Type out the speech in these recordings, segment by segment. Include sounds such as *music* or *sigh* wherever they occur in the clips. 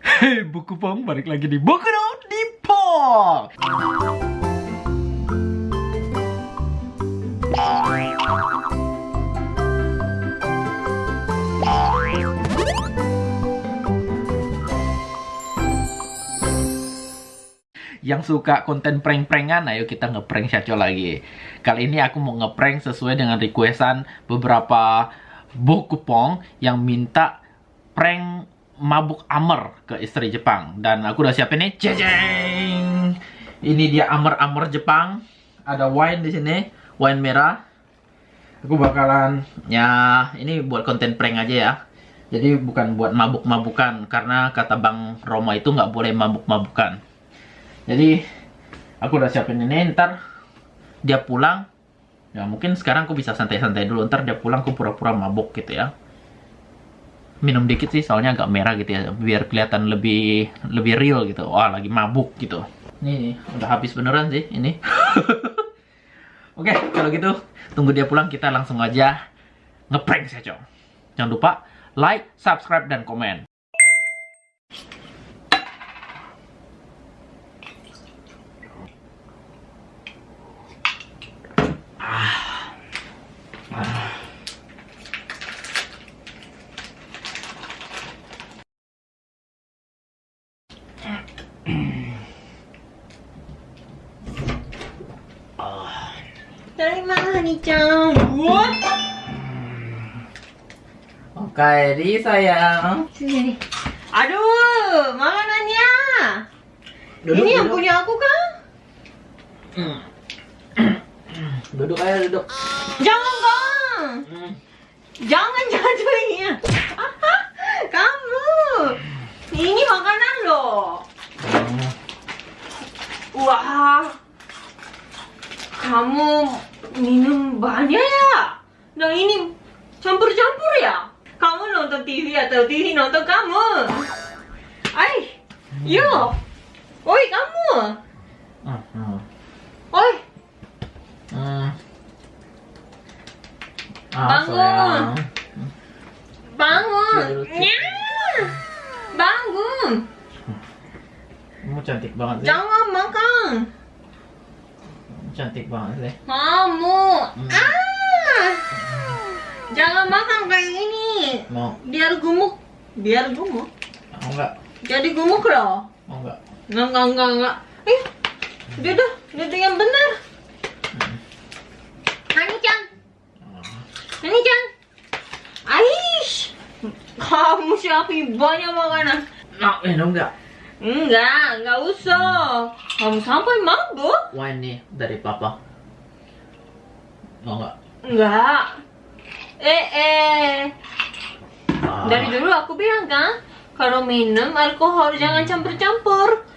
Hei *laughs* buku pong balik lagi di buku dong di pong. Yang suka konten prank-prankan, ayo kita ngeprank Syaco lagi. Kali ini aku mau ngeprank sesuai dengan requestan beberapa buku pong yang minta prank mabuk amer ke istri Jepang. Dan aku udah siapin nih, jeng Ini dia amer-amer Jepang. Ada wine di sini, wine merah. Aku bakalan, ya ini buat konten prank aja ya. Jadi bukan buat mabuk-mabukan, karena kata Bang Roma itu nggak boleh mabuk-mabukan. Jadi aku udah siapin ini, ntar dia pulang. Ya mungkin sekarang aku bisa santai-santai dulu, ntar dia pulang aku pura-pura mabuk gitu ya minum dikit sih soalnya agak merah gitu ya biar kelihatan lebih lebih real gitu. Wah lagi mabuk gitu. Ini, udah habis beneran sih ini. *laughs* Oke kalau gitu tunggu dia pulang kita langsung aja ngeprank saja jangan lupa like subscribe dan komen ah. Ah. Dari mana nih, Cang? What? Oke, di sayang. Sini. Aduh, makanannya. Duduk, Ini yang duduk. punya aku kan? Hmm. *clears throat* duduk aja duduk. Jangan. Hmm. Jangan jatuhnya. *laughs* Kamu. Ini makanan loh. Wah. Kamu minum banyak ya? Dan ini campur-campur ya? Kamu nonton TV atau TV nonton kamu? Ay, yo. Oi, kamu. Oi, Hmm. Bangun. sayang. bangun. Bangun. Kamu cantik banget sih. Jangan makan. Cantik banget sih. Kamu. Hmm. Ah. Jangan makan kayak ini. Mau, Biar gemuk. Biar gemuk. mau enggak? Jadi gemuk loh. Mau enggak? Enggak, enggak, enggak, enggak. Eh, duduk, duduk yang benar. Hmm. Nani-chan. Aish, kamu siapin banyak makanan. Mau minum enggak? Enggak, enggak usah. Kamu sampai mabuk? Wine nih dari papa. Mau enggak? Enggak. Eh, eh. Ah. Dari dulu aku bilang kan, kalau minum alkohol jangan campur-campur.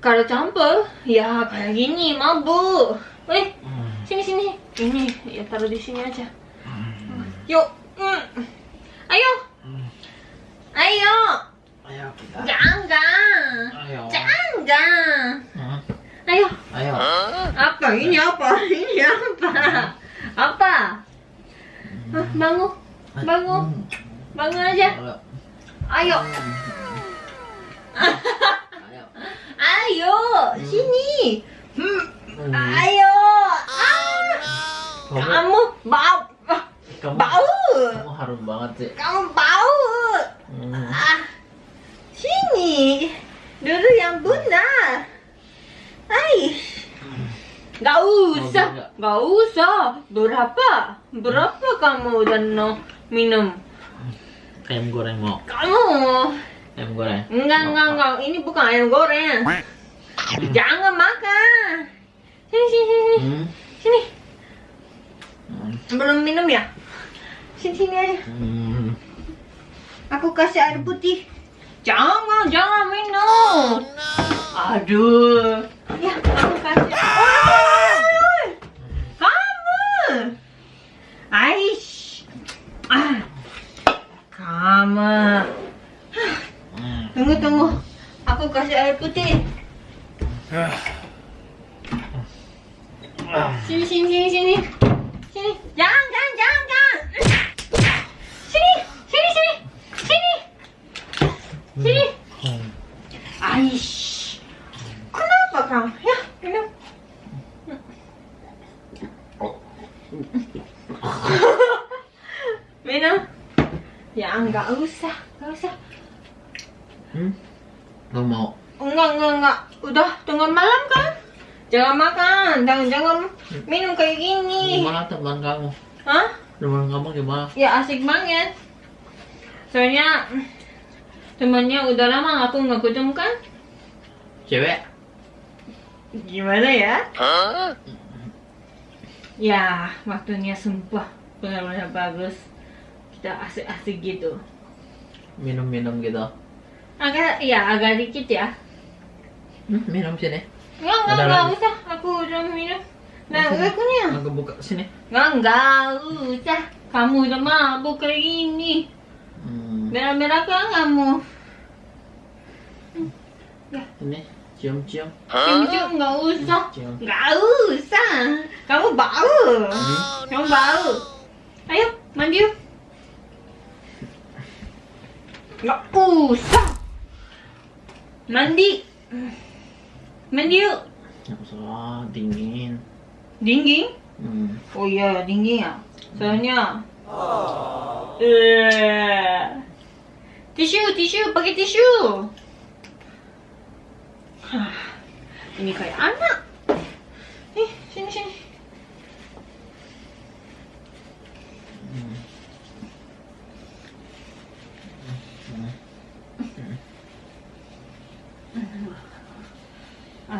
Kalau campur, ya kayak gini, mabuk. Eh, Hmm. sini sini. Ini ya taruh di sini aja. Hmm. Yuk. Mm. Ayo. Hmm. Ayo. Ayo kita. Jangan. Ayo. Jangan. Hmm. Ayo. Ayo. Apa? Ini apa? Ini apa? Apa? Bangun. Bangun. Hmm. Bangun aja. Ayo. Ayo. Ayo. Sini. Hmm. Hmm. Ayo. Kamu, Kamu bau. kamu, Bau. kamu harum banget sih. Kamu bau. Hmm. Ah. Sini. Duduk yang benar. Hai. Gak usah. Mau juga? Gak usah. Berapa? Berapa kamu udah no minum? Ayam goreng mau. Kamu. Ayam goreng. Enggak, enggak, enggak. Ini bukan ayam goreng. Jangan makan. Sini, sini, sini. Hmm. Sini. Hmm. Belum minum ya? Sini, sini aja. Hmm. Aku kasih air putih. Jangan, jangan minum. Aduh. Ya, aku kasih. Hmm. Tunggu, tunggu. Aku kasih air putih. Sini, sini, sini, sini. Sini. Jangan, jangan, jangan, jangan. Sini, sini, sini. Sini. Sini. Hmm? Gak mau. Enggak, enggak, enggak. Udah tengah malam kan? Jangan makan, jangan jangan minum kayak gini. Gimana teman kamu? Hah? Teman kamu gimana? Ya asik banget. Soalnya temannya udah lama aku nggak ketemu kan? Cewek? Gimana ya? Ya, waktunya sumpah benar-benar bagus. Kita asik-asik gitu. Minum-minum gitu. Agak, ya agak dikit ya. Hmm, minum sini. Enggak, enggak, enggak usah. Aku udah minum. Nah, udah punya. Aku buka sini. Enggak, enggak usah. Kamu udah mabuk kayak gini. Hmm. Merah-merah kan kamu? Ini cium-cium. Cium-cium enggak usah. Cium. Enggak usah. Kamu bau. Kamu bau. Ayo, mandi yuk. Enggak usah. Mandi. Mandi yuk. Nggak usah dingin. Dingin? Hmm. Oh iya, dingin ya. Soalnya. Eh. Tisu, tisu, pakai tisu. Hah, Ini kayak anak. Nih, sini sini.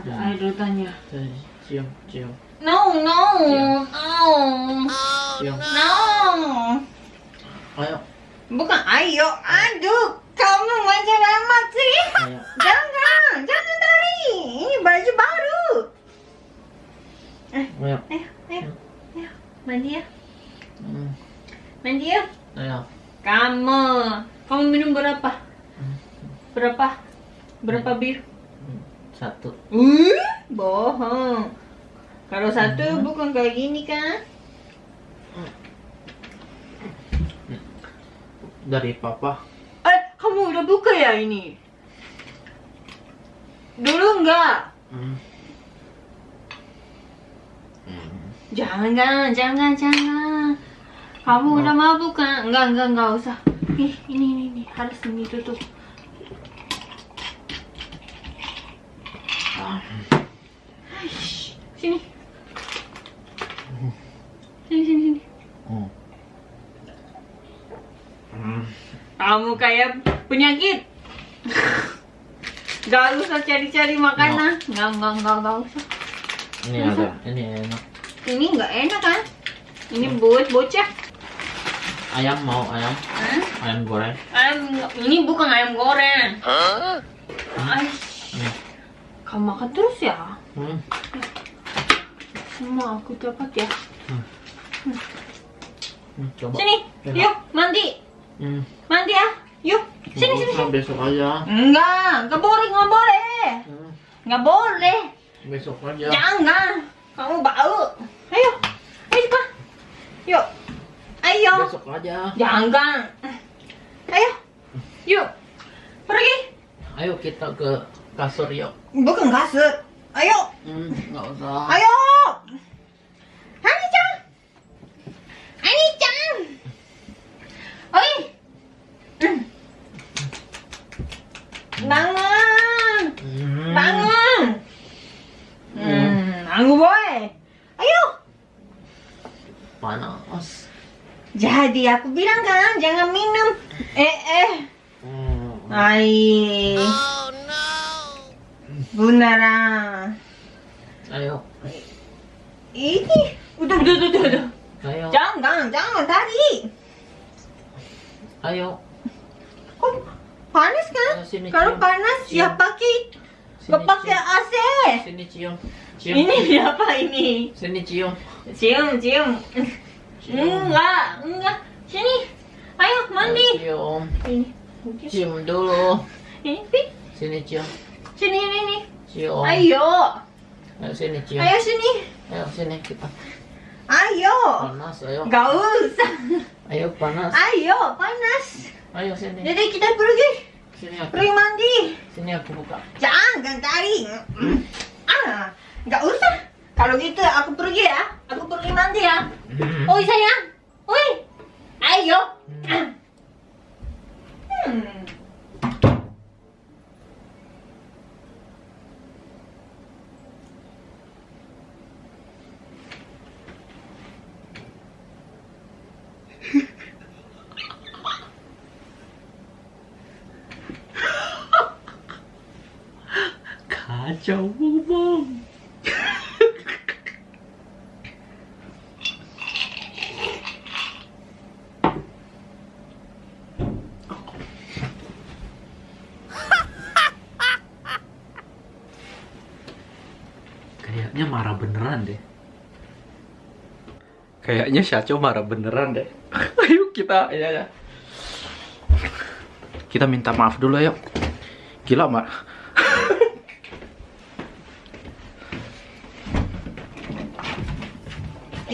Tuh, Cium, cium, No, no, Iya. no, cium. no. Ayo, Bukan ayo, aduh, kamu macam amat sih. ayo. *laughs* Jangan, jangan tari. Ini baju baru. Ayo. Ayo, ayo, ayo, mandi ya, Hmm. mandi ya. Ayo. Kamu, kamu minum berapa? Berapa? Berapa bir? Satu. Uh, bohong. Kalau satu bukan kayak gini kan? Dari papa. Eh, kamu udah buka ya ini? Dulu enggak? Hmm. Hmm. Jangan, jangan, jangan. Kamu udah mabuk kan? Enggak, enggak, enggak usah. Ih, ini, ini, ini. Harus ini tutup. Aish, Sini. Sini, sini, sini. Hmm. Hmm. Kamu kayak penyakit. *laughs* Gak usah cari-cari makanan. Enggak, enggak, enggak, enggak usah. Ini ada, ini enak. Ini enggak enak kan? Ini buat bocah. Ayam mau ayam, Hah? ayam goreng. Ayam, ini bukan ayam goreng. Aish. Nih. Kamu makan terus ya? Hmm. Semua aku dapat ya. Hmm, Coba. Sini, Enak. yuk mandi, Hmm. mandi ya. Yuk, sini Nggak sini sini. Besok aja. Enggak, enggak boleh, enggak boleh. Hmm. Enggak boleh. Besok aja. Jangan. Kamu bau. Ayo. Ayo cepat. Yuk. Ayo. Besok aja. Jangan. Ayo. Yuk. Pergi. Ayo kita ke kasur yuk. Bukan kasut. Ayo. Hmm, nggak usah. Ayo. Hani-chan. Hani-chan. Oi. Hmm. Bangun. Hmm. Bangun. Hmm, aku boy. Ayo. Panas. Jadi aku bilang kan jangan minum. Eh eh. Hmm. Ai. Beneran. Ayo. Ini udah udah udah udah. Ayo. Jangan jangan tadi. Ayo. Kok panas kan? Ayo, sini, Kalau cium. panas ya Cium. pakai Sini, nggak pakai. AC. Sini cium. Cium. Ini siapa ini? Sini cium. Cium cium. Cium. Enggak enggak. Sini. Ayo mandi. Cium. Ini. Cium dulu. Ini. Sini cium. Sini ini nih. Cium. Ayo. Ayo sini cium. Ayo sini. Ayo sini kita. Ayo. Panas ayo. Gak usah. Ayo panas. Ayo, panas. Ayo sini. Jadi kita pergi. Sini aku. Pergi mandi. Sini aku buka. Jangan tari. Ah, gak usah. Kalau gitu aku pergi ya. Aku pergi mandi ya. Oi sayang. Oi. Ayo. Hmm. Jauh. Kayaknya marah beneran deh. Kayaknya Syaco marah beneran deh. *laughs* Ayo kita, ya ya. Kita minta maaf dulu yuk. Gila mar.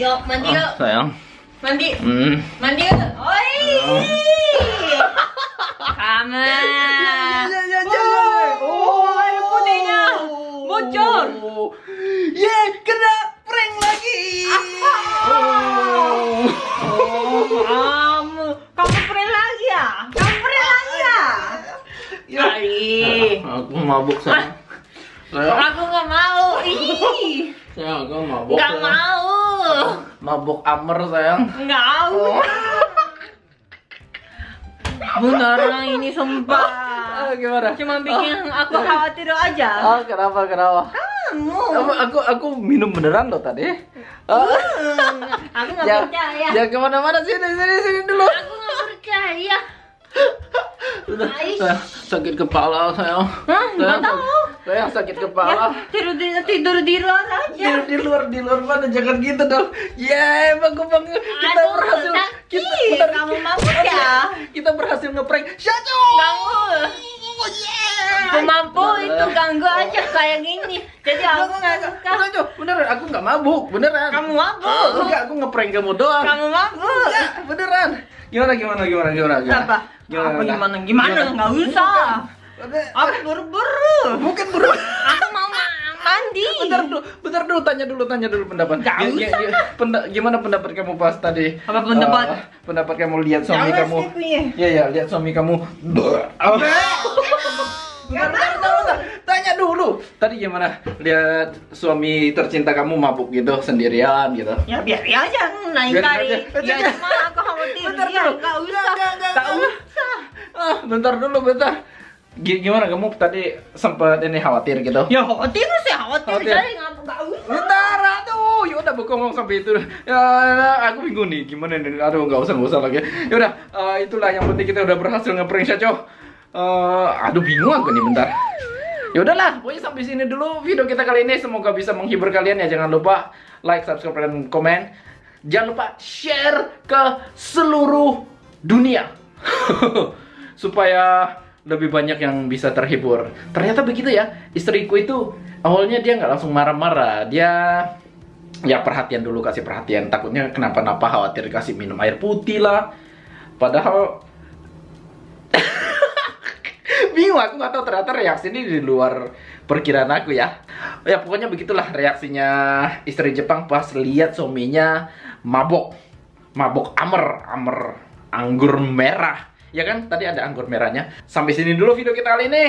Yuk, mandi yuk. Ah, sayang. Mandi. Hmm. Mandi yuk. Oi. Kamu. Oh, air putihnya bocor. Ye, kena prank lagi. Oh, kamu. Kamu pernah lagi ya? Kamu pernah lagi ya? Kali. Aku mabuk sayang. Sayang, Aku nggak mau. Ih. sayang aku mabuk. Nggak sayang. Mabuk amer sayang. Nggak mau. Beneran ini sumpah. Ah, *laughs* gimana? Cuma bikin aku khawatir aja. Ah, kenapa kenapa? Kamu. Aku, aku aku minum beneran loh tadi. Ah. Aku nggak *laughs* Ya, percaya. ya ke mana-mana sini sini sini dulu. Aku nggak percaya. *laughs* Sudah, sakit kepala sayang. Hah? Nggak Sayang, tahu. Sayang sakit Ya, kepala. tidur di tidur di luar aja. di luar di luar mana jangan gitu dong. Yeay, bagus banget. Kita Aduh, berhasil. sakit. Kita bentar, Kamu mabuk ya? Kita berhasil ngeprank Syaco. Kamu. Pemampu itu ganggu aja kayak gini. Jadi aku nggak suka. Syaco, beneran aku nggak mabuk, beneran. Kamu mabuk. Enggak, aku ngeprank kamu doang. Kamu mabuk. Enggak, beneran. Gimana gimana gimana gimana? gimana? Apa? Apa gimana gimana? Nggak usah. Aku buru-buru. Bukan bro. Aku mau ma- mandi. Bentar dulu, bentar dulu tanya dulu tanya dulu pendapat. Nggak Gi- gi- gi- penda- gimana pendapat kamu pas tadi? Apa pendapat? Eh, pendapat kamu lihat suami kamu. Iya ya, lihat suami kamu. Bentar, bentar, bentar, bentar. Tanya dulu. Tadi gimana? Lihat suami tercinta kamu mabuk gitu sendirian gitu. Ya biar aja naik aja. Ya cuma aku khawatir. Bentar Ya, dulu. nggak usah. Nggak. usah. Ah, bentar dulu, bentar. Gi- Gimana kamu tadi sempat ini khawatir gitu? Ya khawatir sih khawatir. Khawatir. Jadi nggak usah. Bentar, aduh, ya udah ngomong sampai itu. Ya, aku bingung nih, gimana nih? Aduh, nggak usah, nggak usah lagi. Ya udah, eh, itulah yang penting kita udah berhasil ngeprank Syaco. Eh, aduh, bingung aku nih, bentar. Ya udahlah, pokoknya sampai sini dulu video kita kali ini. Semoga bisa menghibur kalian ya. Jangan lupa like, subscribe, dan komen. Jangan lupa share ke seluruh dunia. *laughs* Supaya lebih banyak yang bisa terhibur. Ternyata begitu ya. Istriku itu awalnya dia nggak langsung marah-marah. Dia ya perhatian dulu kasih perhatian. Takutnya kenapa-napa khawatir kasih minum air putih lah. Padahal *laughs* bingung aku nggak tahu ternyata reaksi ini di luar perkiraan aku ya ya pokoknya begitulah reaksinya istri Jepang pas lihat suaminya mabok mabok amer amer anggur merah ya kan? Tadi ada anggur merahnya. Sampai sini dulu video kita kali ini.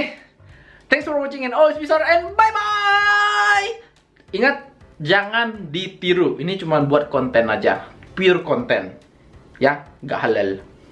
Thanks for watching and always be sure and bye bye ingat jangan ditiru. Ini cuma buat konten aja. Pure konten. Ya nggak halal